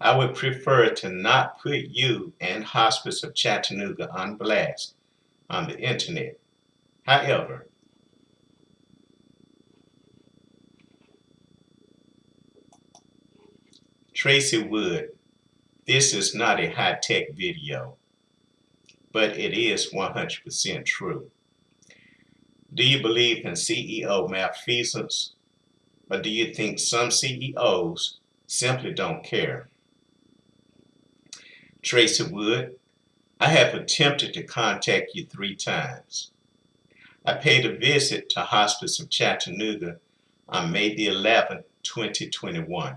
I would prefer to not put you and Hospice of Chattanooga on blast on the internet. However, Tracy Wood, this is not a high-tech video, but it is 100% true. Do you believe in CEO malfeasance, or do you think some CEOs simply don't care? Tracy Wood, I have attempted to contact you three times. I paid a visit to Hospice of Chattanooga on May the 11th, 2021.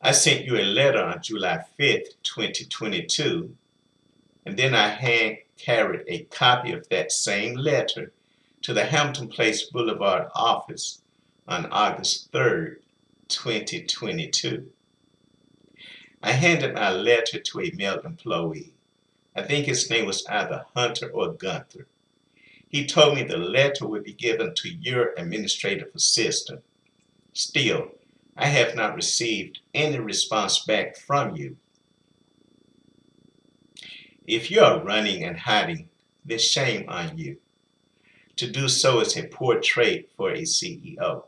I sent you a letter on July 5th, 2022, and then I hand carried a copy of that same letter to the Hampton Place Boulevard office on August 3rd, 2022. I handed my letter to a male employee. I think his name was either Hunter or Gunther. He told me the letter would be given to your administrative assistant. Still, I have not received any response back from you. If you are running and hiding, then shame on you. To do so is a poor trait for a CEO.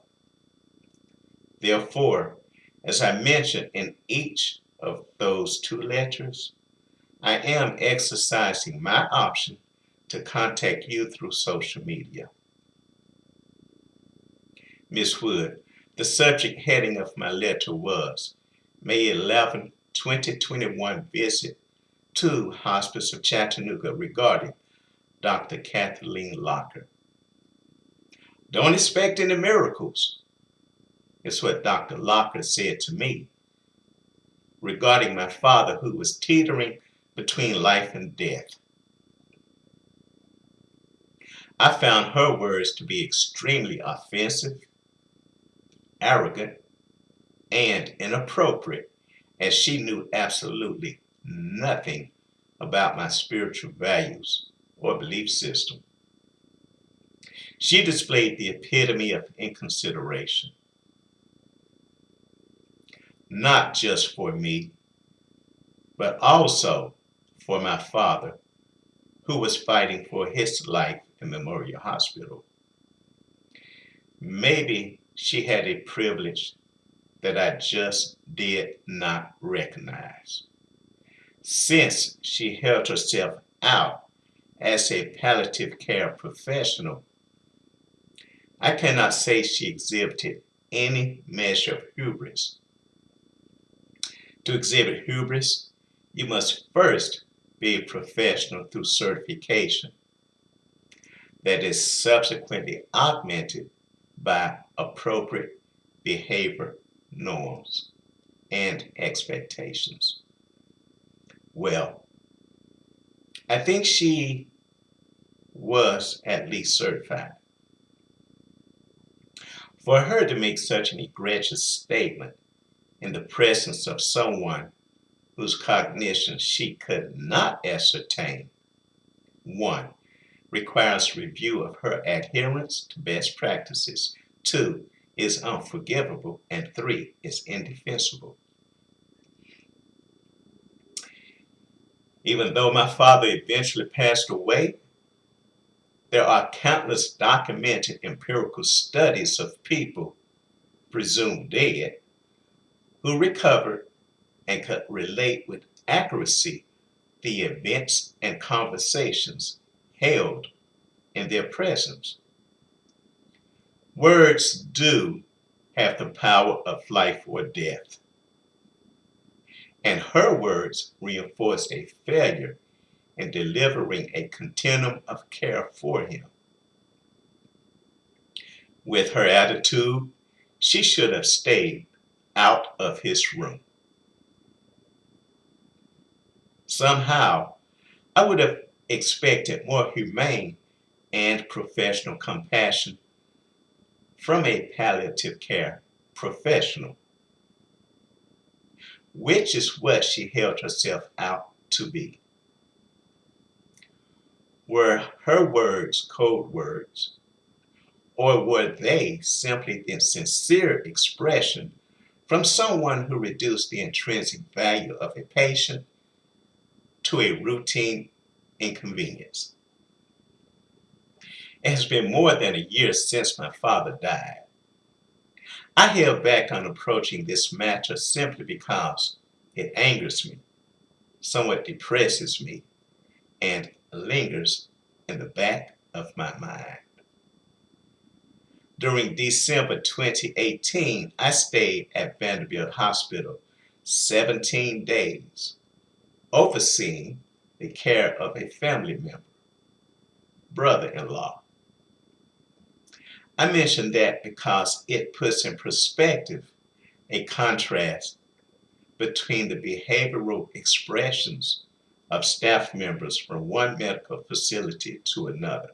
Therefore, as I mentioned in each of those two letters, I am exercising my option to contact you through social media. Ms. Wood, the subject heading of my letter was May 11, 2021 visit to Hospice of Chattanooga regarding Dr. Kathleen Locker. Don't expect any miracles, is what Dr. Locker said to me regarding my father who was teetering between life and death. I found her words to be extremely offensive, arrogant, and inappropriate as she knew absolutely nothing about my spiritual values or belief system. She displayed the epitome of inconsideration not just for me, but also for my father, who was fighting for his life in Memorial Hospital. Maybe she had a privilege that I just did not recognize. Since she held herself out as a palliative care professional, I cannot say she exhibited any measure of hubris to exhibit hubris, you must first be a professional through certification that is subsequently augmented by appropriate behavior norms and expectations. Well, I think she was at least certified. For her to make such an egregious statement in the presence of someone whose cognition she could not ascertain. One, requires review of her adherence to best practices. Two, is unforgivable. And three, is indefensible. Even though my father eventually passed away, there are countless documented empirical studies of people presumed dead who recovered and could relate with accuracy the events and conversations held in their presence. Words do have the power of life or death. And her words reinforced a failure in delivering a continuum of care for him. With her attitude, she should have stayed out of his room. Somehow, I would have expected more humane and professional compassion from a palliative care professional, which is what she held herself out to be. Were her words code words, or were they simply the sincere expression from someone who reduced the intrinsic value of a patient to a routine inconvenience. It has been more than a year since my father died. I held back on approaching this matter simply because it angers me, somewhat depresses me, and lingers in the back of my mind. During December 2018, I stayed at Vanderbilt Hospital 17 days, overseeing the care of a family member, brother-in-law. I mention that because it puts in perspective a contrast between the behavioral expressions of staff members from one medical facility to another.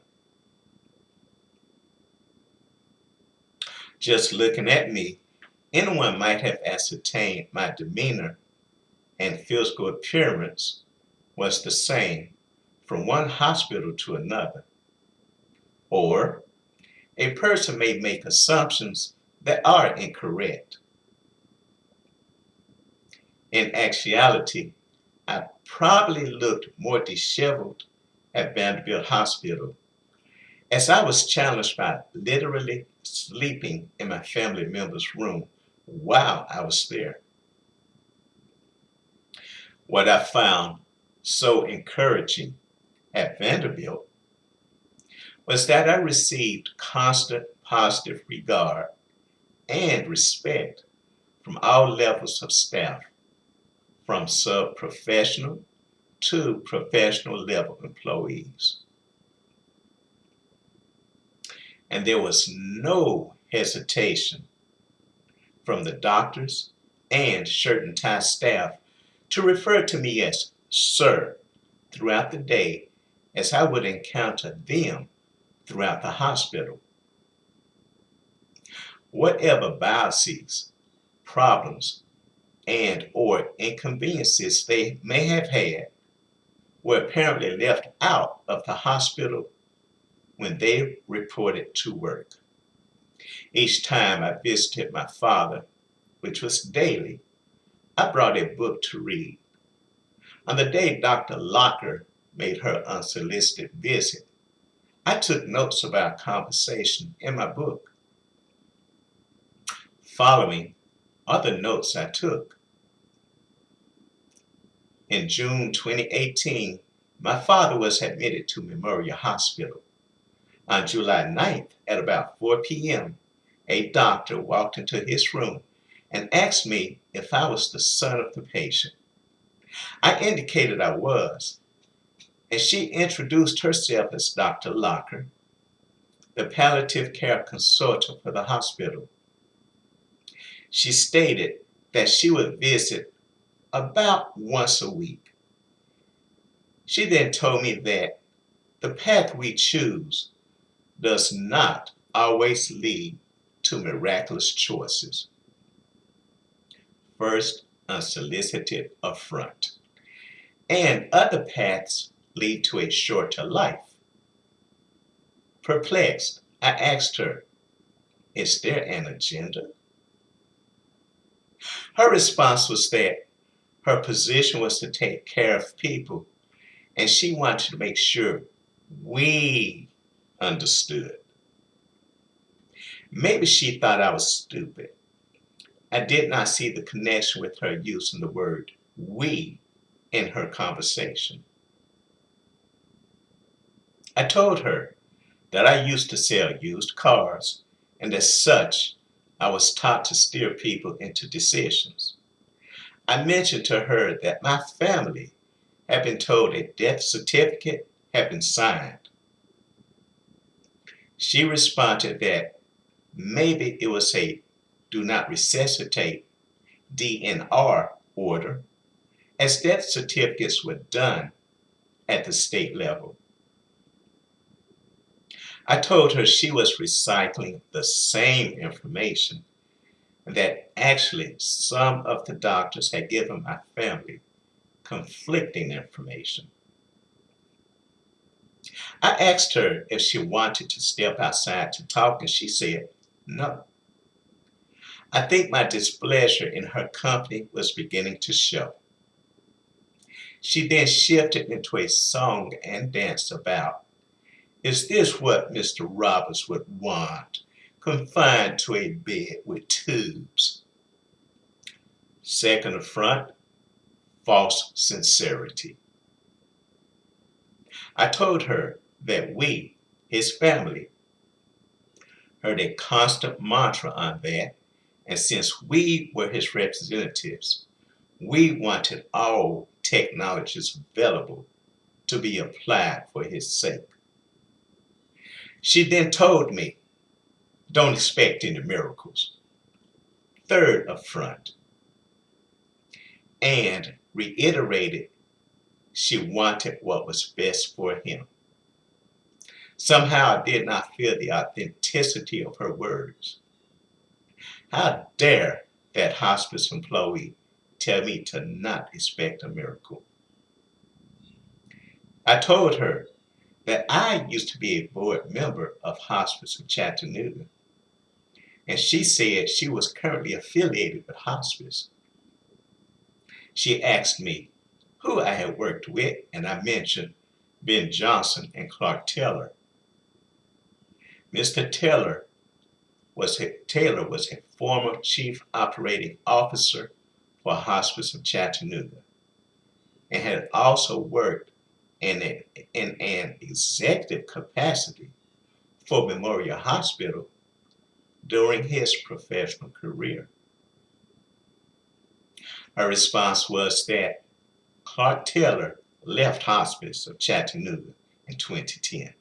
Just looking at me, anyone might have ascertained my demeanor and physical appearance was the same from one hospital to another. Or a person may make assumptions that are incorrect. In actuality, I probably looked more disheveled at Vanderbilt Hospital as I was challenged by literally sleeping in my family member's room while I was there. What I found so encouraging at Vanderbilt was that I received constant positive regard and respect from all levels of staff, from sub-professional to professional level employees. And there was no hesitation from the doctors and shirt and tie staff to refer to me as sir throughout the day as I would encounter them throughout the hospital. Whatever biases, problems, and or inconveniences they may have had were apparently left out of the hospital when they reported to work. Each time I visited my father, which was daily, I brought a book to read. On the day Dr. Locker made her unsolicited visit, I took notes of our conversation in my book. Following are the notes I took. In June 2018, my father was admitted to Memorial Hospital. On July 9th, at about 4 p.m., a doctor walked into his room and asked me if I was the son of the patient. I indicated I was, and she introduced herself as Dr. Locker, the palliative care consultant for the hospital. She stated that she would visit about once a week. She then told me that the path we choose does not always lead to miraculous choices. First, unsolicited affront, and other paths lead to a shorter life. Perplexed, I asked her, is there an agenda? Her response was that her position was to take care of people and she wanted to make sure we understood. Maybe she thought I was stupid. I did not see the connection with her using the word we in her conversation. I told her that I used to sell used cars, and as such, I was taught to steer people into decisions. I mentioned to her that my family had been told a death certificate had been signed. She responded that maybe it was a do not resuscitate DNR order, as death certificates were done at the state level. I told her she was recycling the same information that actually some of the doctors had given my family conflicting information. I asked her if she wanted to step outside to talk and she said no. I think my displeasure in her company was beginning to show. She then shifted into a song and dance about, Is this what Mr. Roberts would want? Confined to a bed with tubes. Second affront, false sincerity. I told her that we, his family, heard a constant mantra on that, and since we were his representatives, we wanted all technologies available to be applied for his sake. She then told me, don't expect any miracles. Third affront, and reiterated she wanted what was best for him. Somehow I did not feel the authenticity of her words. How dare that hospice employee tell me to not expect a miracle? I told her that I used to be a board member of Hospice of Chattanooga, and she said she was currently affiliated with Hospice. She asked me who I had worked with, and I mentioned Ben Johnson and Clark Taylor. Mr. Taylor was a, Taylor was a former chief operating officer for Hospice of Chattanooga and had also worked in, a, in an executive capacity for Memorial Hospital during his professional career. Her response was that Clark Taylor left Hospice of Chattanooga in 2010.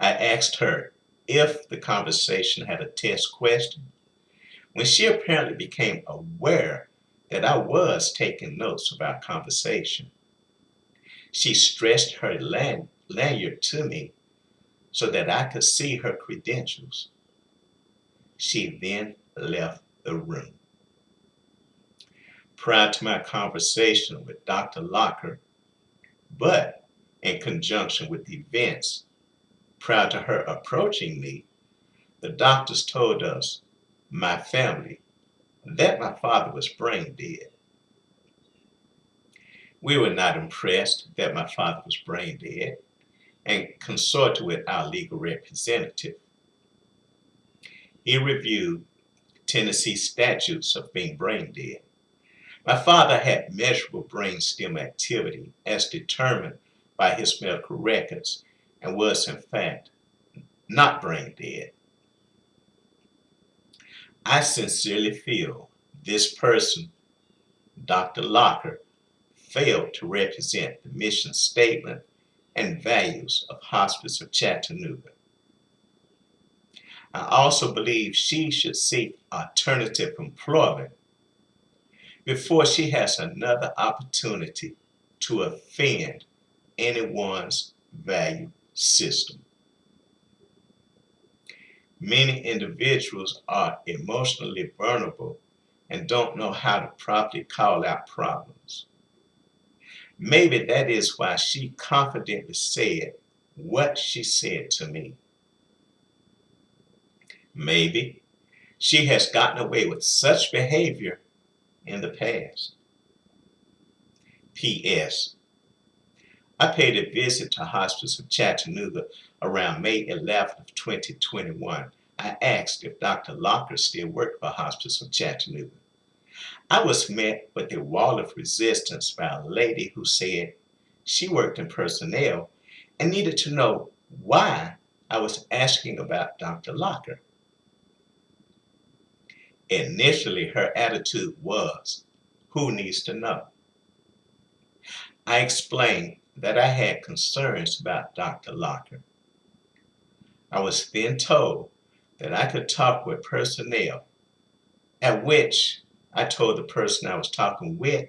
I asked her if the conversation had a test question. When she apparently became aware that I was taking notes of our conversation, she stretched her lan- lanyard to me so that I could see her credentials. She then left the room. Prior to my conversation with Dr. Locker, but in conjunction with events prior to her approaching me, the doctors told us, my family, that my father was brain dead. We were not impressed that my father was brain dead and consulted with our legal representative. He reviewed Tennessee statutes of being brain dead. My father had measurable brain stem activity as determined by his medical records and was in fact not brain dead. I sincerely feel this person, Dr. Locker, failed to represent the mission statement and values of Hospice of Chattanooga. I also believe she should seek alternative employment before she has another opportunity to offend anyone's value system. Many individuals are emotionally vulnerable and don't know how to properly call out problems. Maybe that is why she confidently said what she said to me. Maybe she has gotten away with such behavior in the past. P.S. I paid a visit to Hospice of Chattanooga around May 11th of 2021. I asked if Dr. Locker still worked for Hospice of Chattanooga. I was met with a wall of resistance by a lady who said she worked in personnel and needed to know why I was asking about Dr. Locker. Initially, her attitude was, who needs to know? I explained that I had concerns about Dr. Locker. I was then told that I could talk with personnel, at which I told the person I was talking with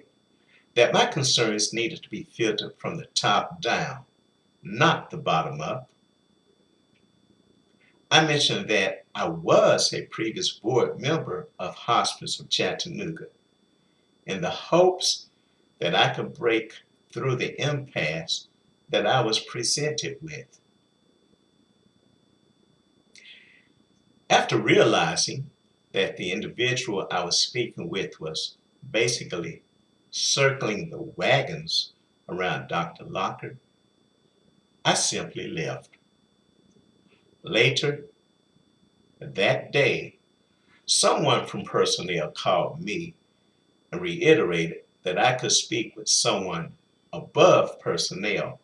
that my concerns needed to be filtered from the top down, not the bottom up. I mentioned that I was a previous board member of Hospice of Chattanooga in the hopes that I could break through the impasse that I was presented with. After realizing that the individual I was speaking with was basically circling the wagons around Dr. Locker, I simply left. Later that day, someone from personnel called me and reiterated that I could speak with someone above personnel,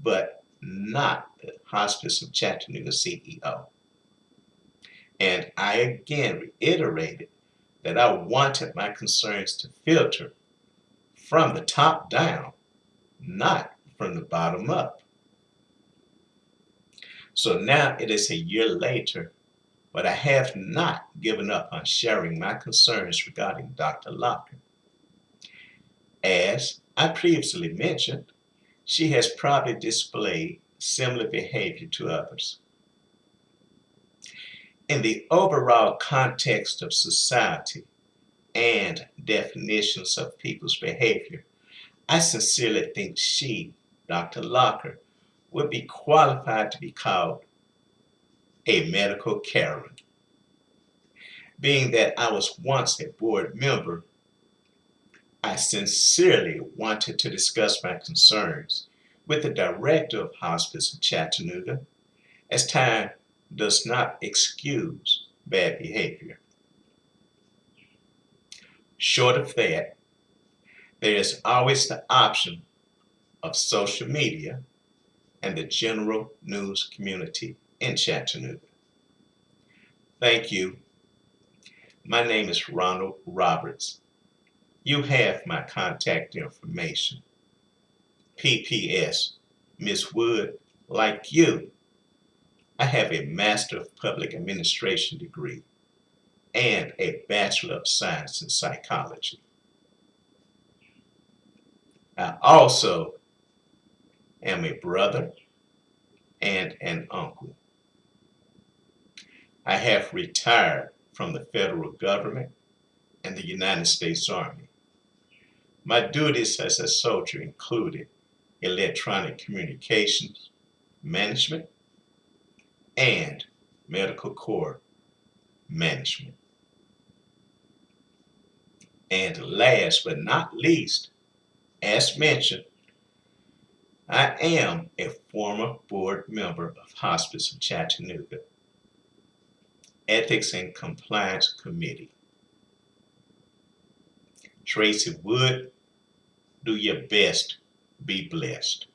but not the Hospice of Chattanooga CEO. And I again reiterated that I wanted my concerns to filter from the top down, not from the bottom up. So now it is a year later, but I have not given up on sharing my concerns regarding Dr. Locker. As I previously mentioned, she has probably displayed similar behavior to others. In the overall context of society and definitions of people's behavior, I sincerely think she, Dr. Locker, would be qualified to be called a medical Karen. Being that I was once a board member, I sincerely wanted to discuss my concerns with the director of Hospice of Chattanooga, as time does not excuse bad behavior. Short of that, there is always the option of social media and the general news community in Chattanooga. Thank you. My name is Ronald Roberts. You have my contact information. PPS, Ms. Wood, like you, I have a Master of Public Administration degree and a Bachelor of Science in Psychology. I also am a brother and an uncle. I have retired from the federal government and the United States Army. My duties as a soldier included electronic communications, management, and medical corps management. And last but not least, as mentioned, I am a former board member of Hospice of Chattanooga, Ethics and Compliance Committee. Tracy Wood, do your best. Be blessed.